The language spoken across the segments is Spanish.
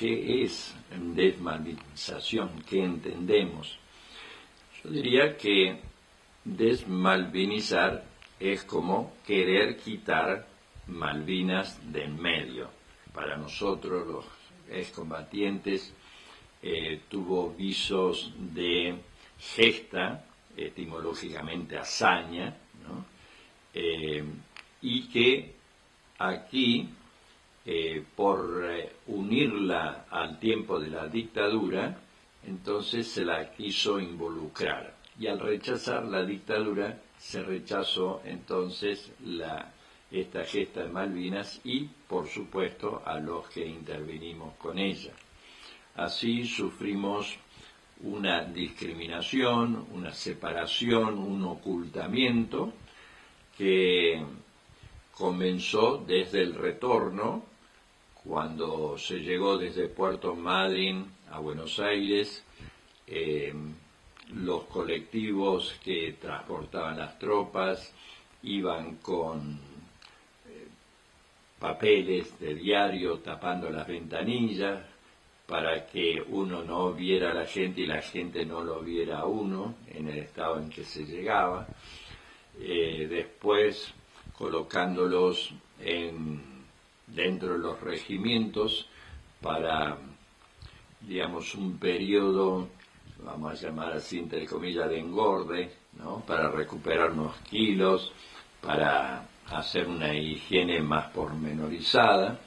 ¿qué es desmalvinización? ¿Qué entendemos? Yo diría que desmalvinizar es como querer quitar Malvinas del medio. Para nosotros, los excombatientes, eh, tuvo visos de gesta, etimológicamente hazaña, eh, y que aquí, eh, por unirla al tiempo de la dictadura, entonces se la quiso involucrar. Y al rechazar la dictadura, se rechazó entonces esta gesta de Malvinas y, por supuesto, a los que intervenimos con ella. Así sufrimos una discriminación, una separación, un ocultamiento que comenzó desde el retorno, cuando se llegó desde Puerto Madryn a Buenos Aires, eh, los colectivos que transportaban las tropas iban con eh, papeles de diario tapando las ventanillas para que uno no viera a la gente y la gente no lo viera a uno en el estado en que se llegaba. Eh, después colocándolos en, dentro de los regimientos para, digamos, un periodo vamos a llamar así entre comillas, de engorde, ¿no? para recuperar unos kilos, para hacer una higiene más pormenorizada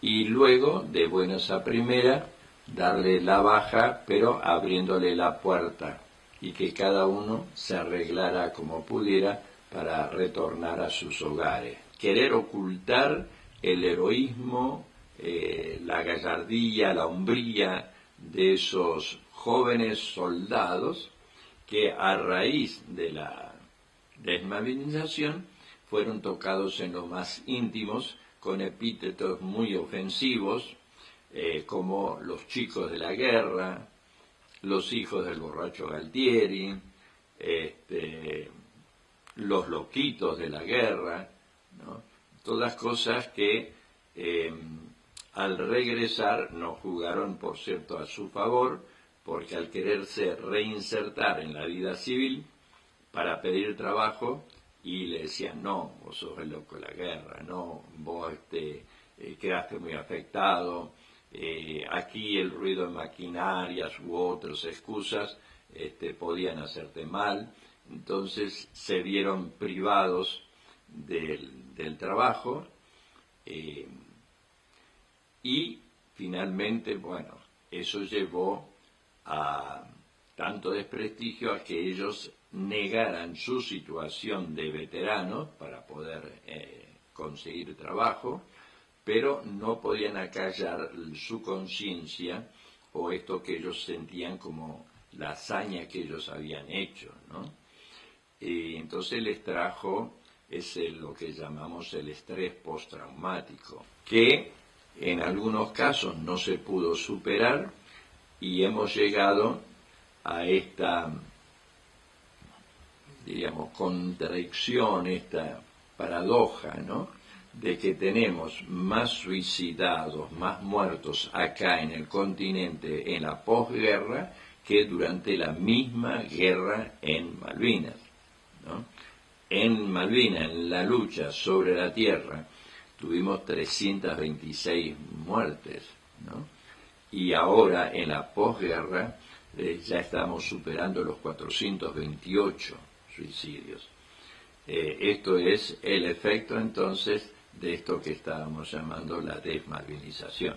y luego, de buenas a primera, darle la baja, pero abriéndole la puerta y que cada uno se arreglara como pudiera para retornar a sus hogares. Querer ocultar el heroísmo, eh, la gallardía, la hombría de esos jóvenes soldados que a raíz de la desmovilización fueron tocados en lo más íntimos con epítetos muy ofensivos eh, como los chicos de la guerra, los hijos del borracho Galtieri, este, los loquitos de la guerra, todas cosas que eh, al regresar no jugaron, por cierto, a su favor, porque al quererse reinsertar en la vida civil para pedir trabajo, y le decían, no, vos sos el loco de la guerra, no, vos este, eh, quedaste muy afectado, eh, aquí el ruido de maquinarias u otras excusas este, podían hacerte mal, entonces se vieron privados del, trabajo eh, y finalmente, bueno, eso llevó a tanto desprestigio a que ellos negaran su situación de veteranos para poder eh, conseguir trabajo, pero no podían acallar su conciencia o esto que ellos sentían como la hazaña que ellos habían hecho, ¿no? Entonces les trajo ese lo que llamamos el estrés postraumático, que en algunos casos no se pudo superar y hemos llegado a esta, digamos, contradicción, esta paradoja, ¿no? De que tenemos más suicidados, más muertos acá en el continente en la posguerra que durante la misma guerra en Malvinas. ¿no? En Malvinas, en la lucha sobre la tierra, tuvimos 326 muertes, ¿no? y ahora en la posguerra eh, ya estamos superando los 428 suicidios. Eh, esto es el efecto entonces de esto que estábamos llamando la desmalvinización.